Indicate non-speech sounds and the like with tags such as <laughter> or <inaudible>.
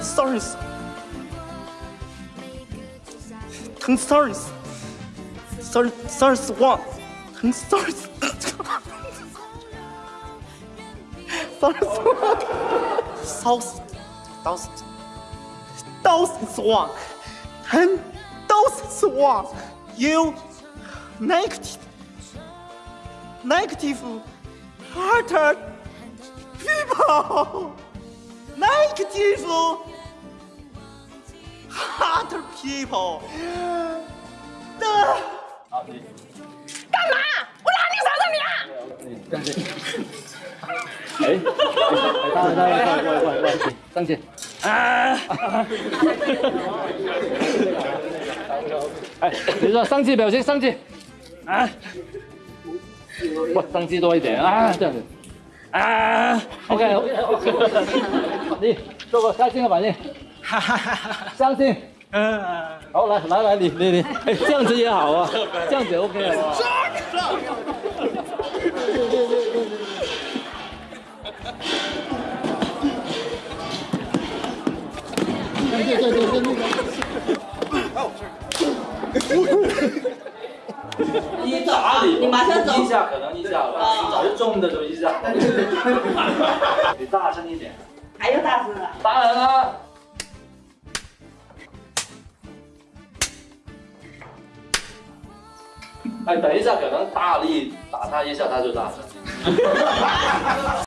Sorry. Sorry. one. Sorry. Sorry. What? Sorry. Sorry. one. You negative negative hearted people. Negative hearted people 的，干嘛？我哪里伤着你啊？上去。哎，哎，大大大，过来过来过来，上去。啊！哎，你说上去表情，上去。啊！不，上去多一点啊，这样子。啊！OK OK <laughs> OK，你做个开心的反应。哈哈哈哈相信。<laughs> 嗯。好，来来来，你你你，哎，这样子也好啊，<laughs> 这样子 OK 啊。对对对对，那个。一打你，你马上走一下可能一下吧，只是重的就一下。你大声一点。还有大声啊。当然了。哎，等一下，可能大力打他一下，他就大声。<laughs>